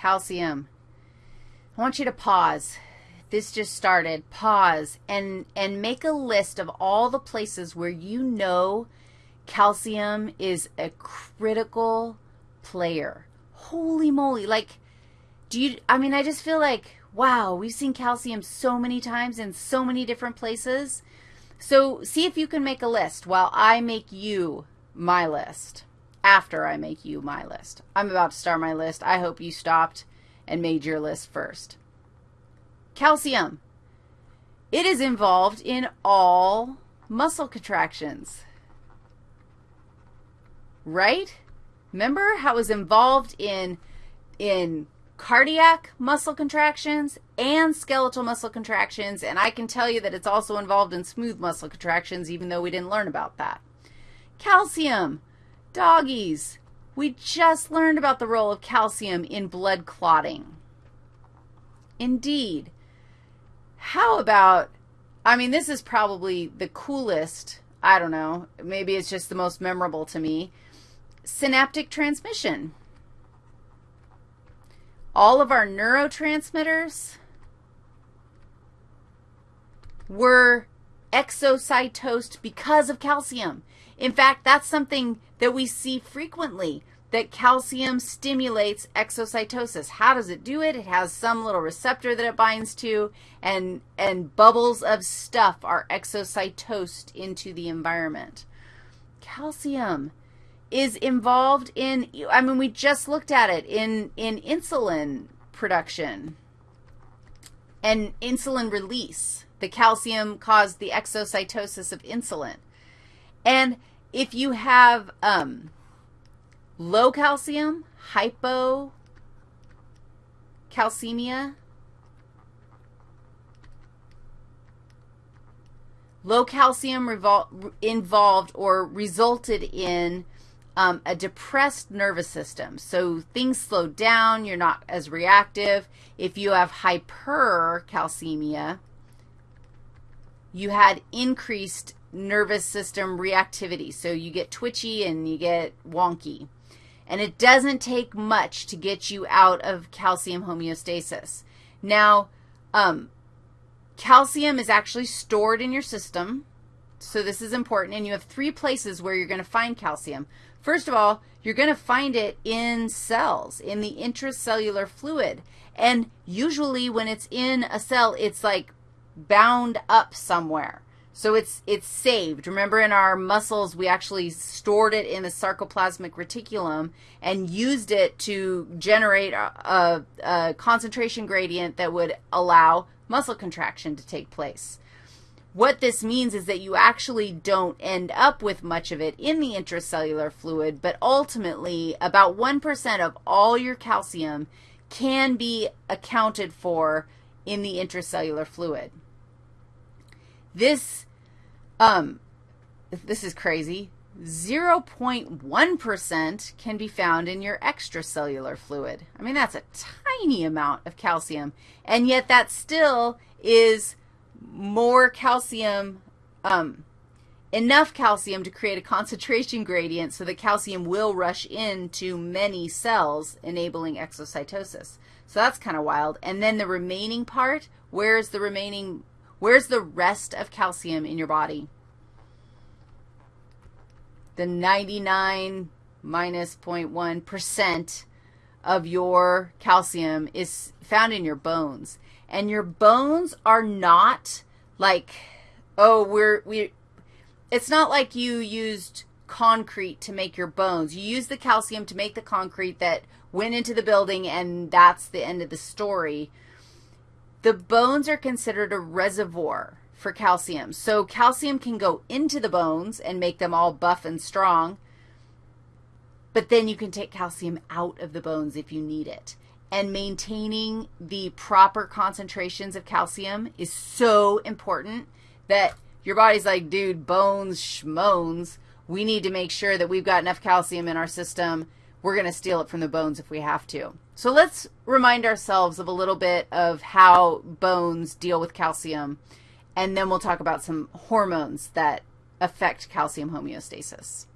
calcium. I want you to pause. This just started. Pause and, and make a list of all the places where you know calcium is a critical player. Holy moly. Like, do you, I mean, I just feel like, wow, we've seen calcium so many times in so many different places. So see if you can make a list while I make you my list, after I make you my list. I'm about to start my list. I hope you stopped and made your list first. Calcium. It is involved in all muscle contractions, right? Remember how it was involved in, in cardiac muscle contractions and skeletal muscle contractions, and I can tell you that it's also involved in smooth muscle contractions, even though we didn't learn about that. Calcium, doggies. We just learned about the role of calcium in blood clotting. Indeed. How about, I mean, this is probably the coolest, I don't know, maybe it's just the most memorable to me, synaptic transmission. All of our neurotransmitters were exocytosed because of calcium. In fact, that's something that we see frequently, that calcium stimulates exocytosis. How does it do it? It has some little receptor that it binds to, and, and bubbles of stuff are exocytosed into the environment. Calcium is involved in, I mean, we just looked at it in, in insulin production and insulin release. The calcium caused the exocytosis of insulin. And if you have um, low calcium, hypocalcemia, low calcium involved or resulted in um, a depressed nervous system. So things slow down. You're not as reactive. If you have hypercalcemia, you had increased nervous system reactivity. So you get twitchy and you get wonky. And it doesn't take much to get you out of calcium homeostasis. Now, um, calcium is actually stored in your system. So this is important. And you have three places where you're going to find calcium. First of all, you're going to find it in cells, in the intracellular fluid. And usually when it's in a cell, it's like bound up somewhere. So it's, it's saved. Remember in our muscles, we actually stored it in the sarcoplasmic reticulum and used it to generate a, a, a concentration gradient that would allow muscle contraction to take place. What this means is that you actually don't end up with much of it in the intracellular fluid, but ultimately about 1% of all your calcium can be accounted for in the intracellular fluid. This, um, this is crazy. 0.1% can be found in your extracellular fluid. I mean, that's a tiny amount of calcium, and yet that still is more calcium, um, enough calcium to create a concentration gradient so that calcium will rush into many cells, enabling exocytosis. So that's kind of wild. And then the remaining part, where's the remaining Where's the rest of calcium in your body? The 99 minus 0.1% of your calcium is found in your bones. And your bones are not like, oh, we're, we, it's not like you used concrete to make your bones. You use the calcium to make the concrete that went into the building, and that's the end of the story. The bones are considered a reservoir for calcium. So calcium can go into the bones and make them all buff and strong, but then you can take calcium out of the bones if you need it. And maintaining the proper concentrations of calcium is so important that your body's like, dude, bones, schmones. We need to make sure that we've got enough calcium in our system we're going to steal it from the bones if we have to. So let's remind ourselves of a little bit of how bones deal with calcium, and then we'll talk about some hormones that affect calcium homeostasis.